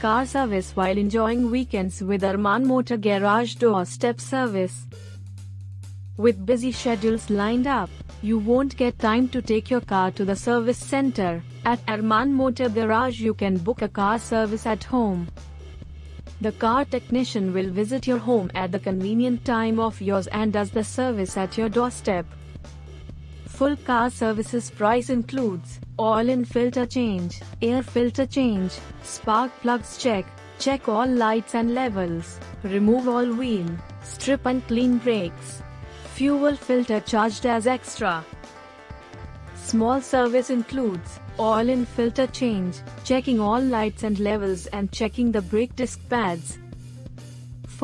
car service while enjoying weekends with Arman Motor Garage doorstep service. With busy schedules lined up, you won't get time to take your car to the service center. At Arman Motor Garage you can book a car service at home. The car technician will visit your home at the convenient time of yours and does the service at your doorstep. Full car services price includes oil and filter change, air filter change, spark plugs check, check all lights and levels, remove all wheel, strip and clean brakes. Fuel filter charged as extra. Small service includes oil and filter change, checking all lights and levels and checking the brake disc pads.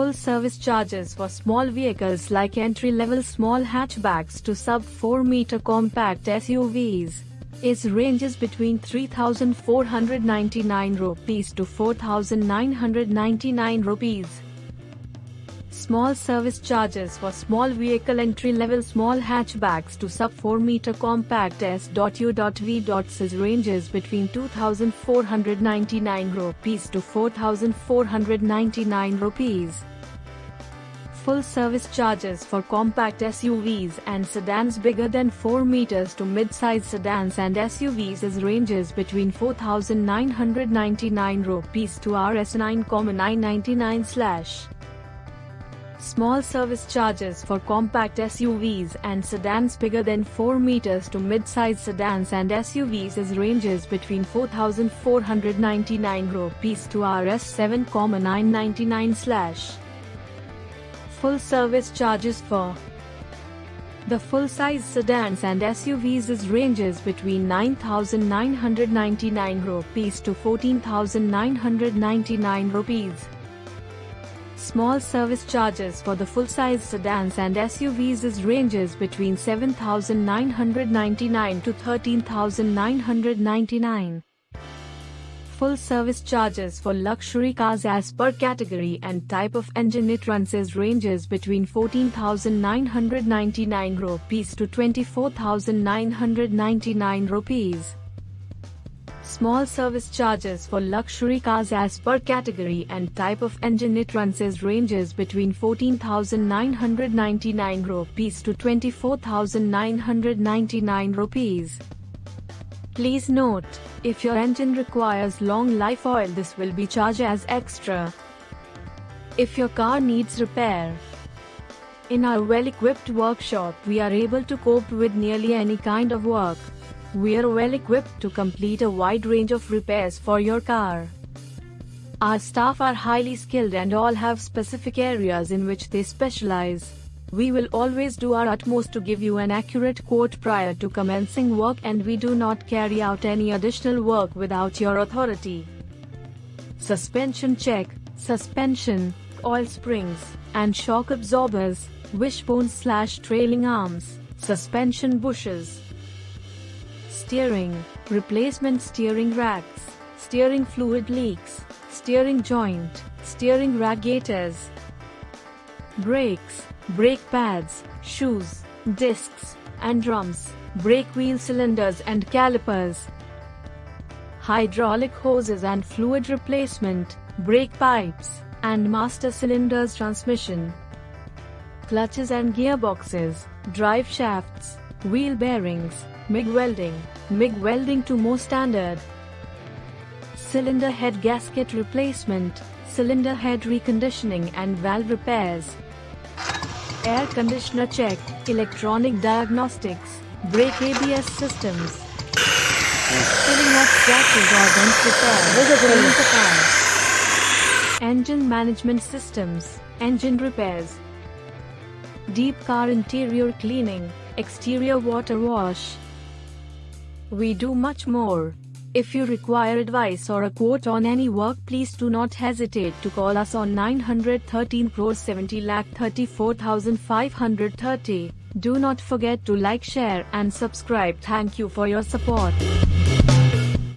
Full service charges for small vehicles like entry-level small hatchbacks to sub-4 meter compact SUVs. Is ranges between 3,499 rupees to 4,999 rupees. Small service charges for small vehicle entry-level small hatchbacks to sub-4 meter compact S.U.V. Says ranges between 2,499 rupees to 4,499 rupees. Full service charges for compact SUVs and sedans bigger than 4 meters to mid-size sedans and SUVs is ranges between 4,999 rupees to Rs 9,999 slash. Small service charges for compact SUVs and sedans bigger than 4 meters to mid-size sedans and SUVs is ranges between 4,499 rupees to Rs 7,999 slash. Full service charges for the full-size sedans and SUVs is ranges between 9,999 rupees to 14,999 rupees. Small service charges for the full-size sedans and SUVs is ranges between 7,999 to 13,999. Full service charges for luxury cars as per category and type of engine it runs is ranges between 14,999 rupees to 24,999 rupees. Small service charges for luxury cars as per category and type of engine it runs is ranges between 14,999 rupees to 24,999 rupees. Please note, if your engine requires long life oil this will be charged as extra. If your car needs repair, in our well-equipped workshop we are able to cope with nearly any kind of work. We are well equipped to complete a wide range of repairs for your car. Our staff are highly skilled and all have specific areas in which they specialize. We will always do our utmost to give you an accurate quote prior to commencing work and we do not carry out any additional work without your authority. Suspension check, suspension, coil springs, and shock absorbers, wishbone slash trailing arms, suspension bushes, steering, replacement steering racks, steering fluid leaks, steering joint, steering radiators, brakes, brake pads, shoes, discs, and drums, brake wheel cylinders and calipers, hydraulic hoses and fluid replacement, brake pipes, and master cylinders transmission, clutches and gearboxes, drive shafts, wheel bearings, MIG welding, MIG welding to MOT standard. Cylinder head gasket replacement, cylinder head reconditioning and valve repairs. Air conditioner check, electronic diagnostics, brake ABS systems. Filling of scratches or repair. Engine management systems, engine repairs. Deep car interior cleaning, exterior water wash. We do much more. If you require advice or a quote on any work please do not hesitate to call us on 913 crore 70 lakh 34,530. Do not forget to like share and subscribe. Thank you for your support.